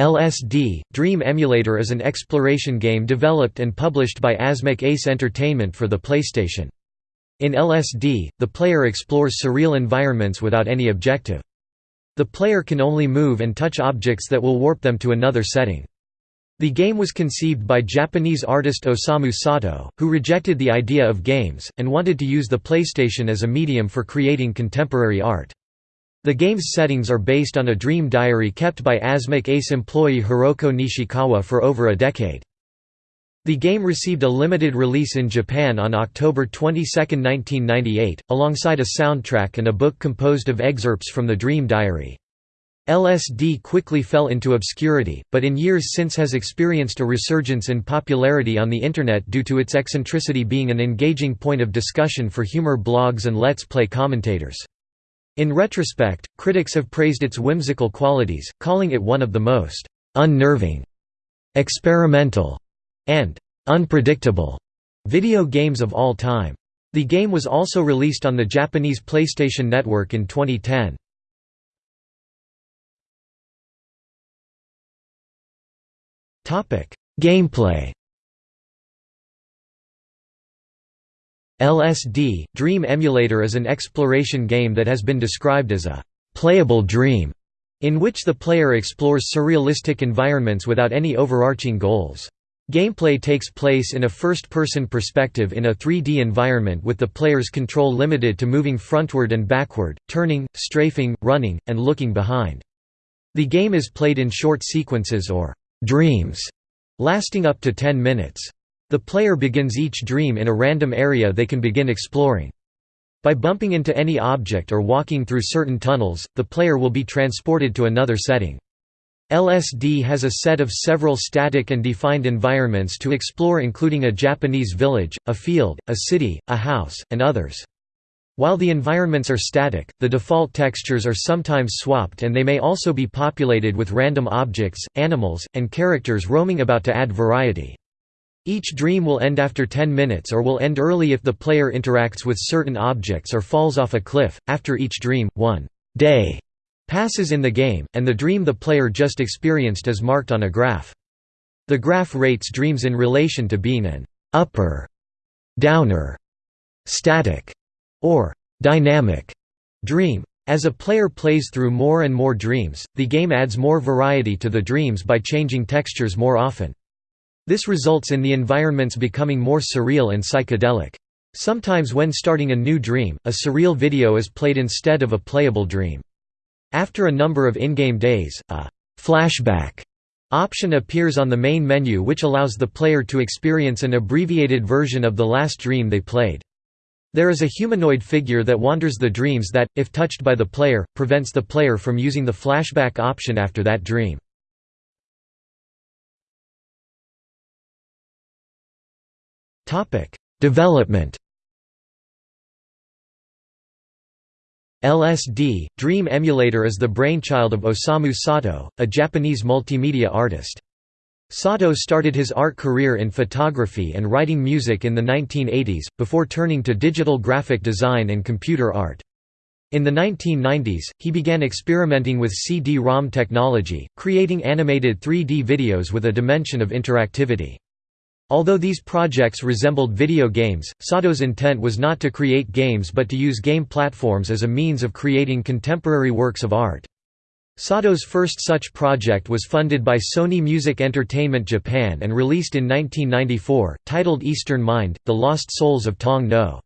LSD – Dream Emulator is an exploration game developed and published by Asmik Ace Entertainment for the PlayStation. In LSD, the player explores surreal environments without any objective. The player can only move and touch objects that will warp them to another setting. The game was conceived by Japanese artist Osamu Sato, who rejected the idea of games, and wanted to use the PlayStation as a medium for creating contemporary art. The game's settings are based on a dream diary kept by Asmik Ace employee Hiroko Nishikawa for over a decade. The game received a limited release in Japan on October 22, 1998, alongside a soundtrack and a book composed of excerpts from the Dream Diary. LSD quickly fell into obscurity, but in years since has experienced a resurgence in popularity on the Internet due to its eccentricity being an engaging point of discussion for humor blogs and Let's Play commentators. In retrospect, critics have praised its whimsical qualities, calling it one of the most unnerving, experimental, and unpredictable video games of all time. The game was also released on the Japanese PlayStation Network in 2010. Gameplay LSD – Dream Emulator is an exploration game that has been described as a «playable dream» in which the player explores surrealistic environments without any overarching goals. Gameplay takes place in a first-person perspective in a 3D environment with the player's control limited to moving frontward and backward, turning, strafing, running, and looking behind. The game is played in short sequences or «dreams» lasting up to 10 minutes. The player begins each dream in a random area they can begin exploring. By bumping into any object or walking through certain tunnels, the player will be transported to another setting. LSD has a set of several static and defined environments to explore including a Japanese village, a field, a city, a house, and others. While the environments are static, the default textures are sometimes swapped and they may also be populated with random objects, animals, and characters roaming about to add variety. Each dream will end after 10 minutes or will end early if the player interacts with certain objects or falls off a cliff. After each dream, one day passes in the game, and the dream the player just experienced is marked on a graph. The graph rates dreams in relation to being an upper, downer, static, or dynamic dream. As a player plays through more and more dreams, the game adds more variety to the dreams by changing textures more often. This results in the environments becoming more surreal and psychedelic. Sometimes when starting a new dream, a surreal video is played instead of a playable dream. After a number of in-game days, a «flashback» option appears on the main menu which allows the player to experience an abbreviated version of the last dream they played. There is a humanoid figure that wanders the dreams that, if touched by the player, prevents the player from using the flashback option after that dream. Development LSD – Dream Emulator is the brainchild of Osamu Sato, a Japanese multimedia artist. Sato started his art career in photography and writing music in the 1980s, before turning to digital graphic design and computer art. In the 1990s, he began experimenting with CD-ROM technology, creating animated 3D videos with a dimension of interactivity. Although these projects resembled video games, Sato's intent was not to create games but to use game platforms as a means of creating contemporary works of art. Sato's first such project was funded by Sony Music Entertainment Japan and released in 1994, titled Eastern Mind, The Lost Souls of Tong-Nou.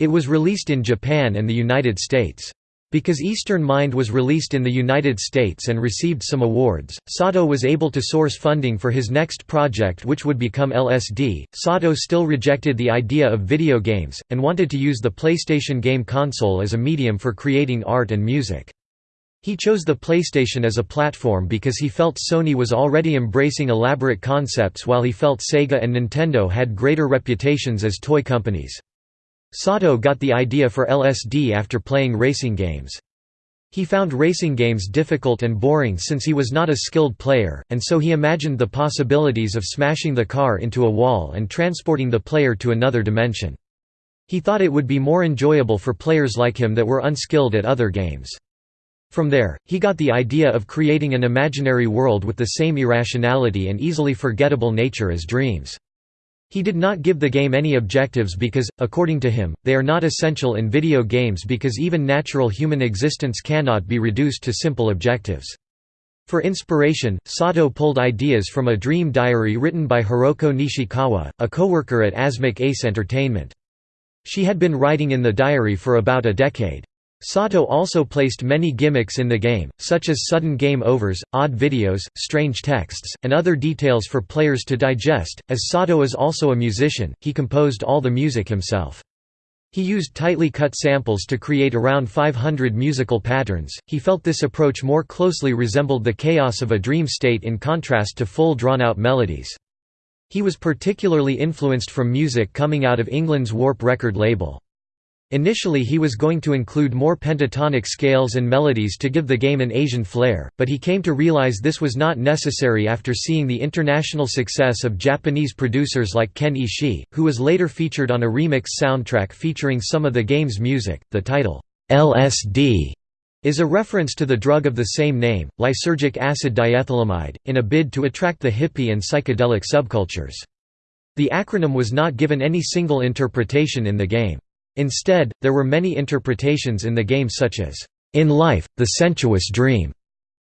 It was released in Japan and the United States. Because Eastern Mind was released in the United States and received some awards, Sato was able to source funding for his next project which would become LSD. Sato still rejected the idea of video games, and wanted to use the PlayStation game console as a medium for creating art and music. He chose the PlayStation as a platform because he felt Sony was already embracing elaborate concepts while he felt Sega and Nintendo had greater reputations as toy companies. Sato got the idea for LSD after playing racing games. He found racing games difficult and boring since he was not a skilled player, and so he imagined the possibilities of smashing the car into a wall and transporting the player to another dimension. He thought it would be more enjoyable for players like him that were unskilled at other games. From there, he got the idea of creating an imaginary world with the same irrationality and easily forgettable nature as dreams. He did not give the game any objectives because, according to him, they are not essential in video games because even natural human existence cannot be reduced to simple objectives. For inspiration, Sato pulled ideas from a dream diary written by Hiroko Nishikawa, a co-worker at Asmik Ace Entertainment. She had been writing in the diary for about a decade. Sato also placed many gimmicks in the game, such as sudden game overs, odd videos, strange texts, and other details for players to digest. As Sato is also a musician, he composed all the music himself. He used tightly cut samples to create around 500 musical patterns. He felt this approach more closely resembled the chaos of a dream state in contrast to full drawn out melodies. He was particularly influenced from music coming out of England's Warp record label. Initially he was going to include more pentatonic scales and melodies to give the game an Asian flair, but he came to realize this was not necessary after seeing the international success of Japanese producers like Ken Ishii, who was later featured on a remix soundtrack featuring some of the game's music. The title, LSD, is a reference to the drug of the same name, lysergic acid diethylamide, in a bid to attract the hippie and psychedelic subcultures. The acronym was not given any single interpretation in the game. Instead, there were many interpretations in the game such as, "...in life, the sensuous dream",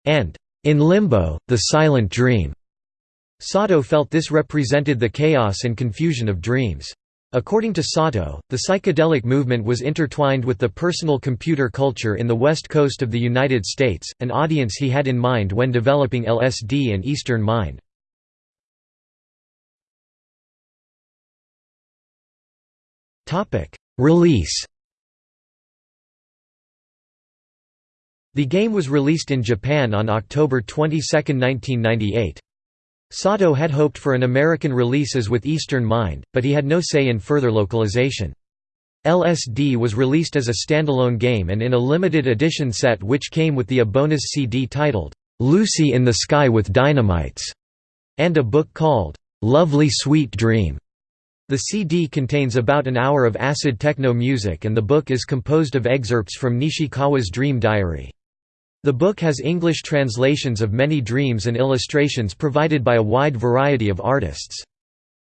and "...in limbo, the silent dream". Sato felt this represented the chaos and confusion of dreams. According to Sato, the psychedelic movement was intertwined with the personal computer culture in the west coast of the United States, an audience he had in mind when developing LSD and Eastern Mind. Release The game was released in Japan on October 22, 1998. Sato had hoped for an American release as with Eastern Mind, but he had no say in further localization. LSD was released as a standalone game and in a limited edition set which came with the a bonus CD titled, "'Lucy in the Sky with Dynamites' and a book called, "'Lovely Sweet Dream' The CD contains about an hour of acid techno music and the book is composed of excerpts from Nishikawa's Dream Diary. The book has English translations of many dreams and illustrations provided by a wide variety of artists.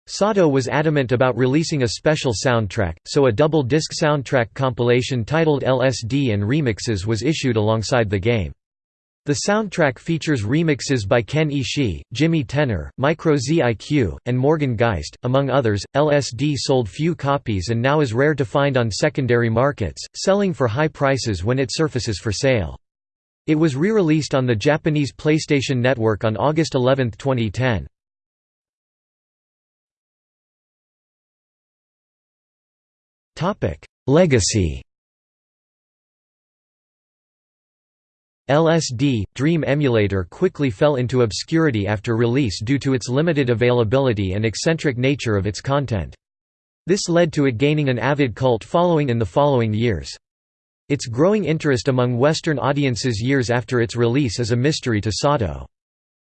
Sato was adamant about releasing a special soundtrack, so a double-disc soundtrack compilation titled LSD and Remixes was issued alongside the game. The soundtrack features remixes by Ken Ishii, Jimi Tenor, Micro ZIQ, and Morgan Geist, among others. LSD sold few copies and now is rare to find on secondary markets, selling for high prices when it surfaces for sale. It was re-released on the Japanese PlayStation Network on August 11, 2010. Legacy LSD, Dream Emulator quickly fell into obscurity after release due to its limited availability and eccentric nature of its content. This led to it gaining an avid cult following in the following years. Its growing interest among Western audiences years after its release is a mystery to Sato.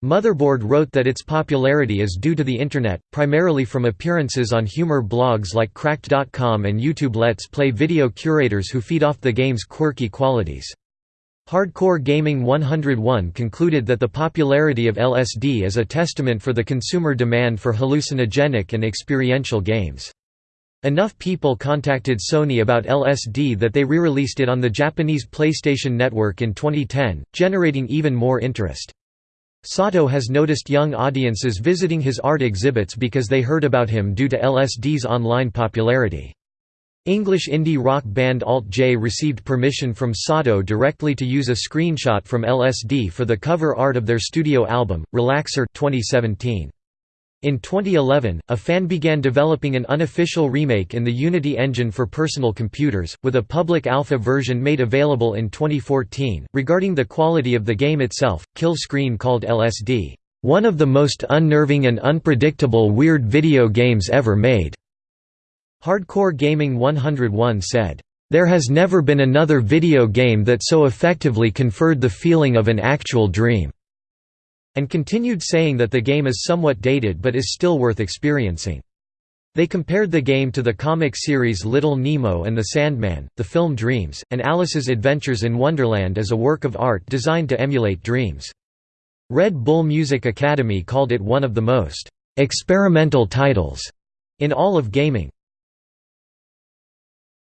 Motherboard wrote that its popularity is due to the Internet, primarily from appearances on humor blogs like Cracked.com and YouTube Let's Play video curators who feed off the game's quirky qualities. Hardcore Gaming 101 concluded that the popularity of LSD is a testament for the consumer demand for hallucinogenic and experiential games. Enough people contacted Sony about LSD that they re-released it on the Japanese PlayStation Network in 2010, generating even more interest. Sato has noticed young audiences visiting his art exhibits because they heard about him due to LSD's online popularity. English indie rock band Alt J received permission from Sato directly to use a screenshot from LSD for the cover art of their studio album, Relaxer 2017. In 2011, a fan began developing an unofficial remake in the Unity engine for personal computers, with a public alpha version made available in 2014. Regarding the quality of the game itself, Kill Screen called LSD, one of the most unnerving and unpredictable weird video games ever made. Hardcore Gaming 101 said, "...there has never been another video game that so effectively conferred the feeling of an actual dream." and continued saying that the game is somewhat dated but is still worth experiencing. They compared the game to the comic series Little Nemo and the Sandman, the film Dreams, and Alice's Adventures in Wonderland as a work of art designed to emulate dreams. Red Bull Music Academy called it one of the most experimental titles in all of gaming.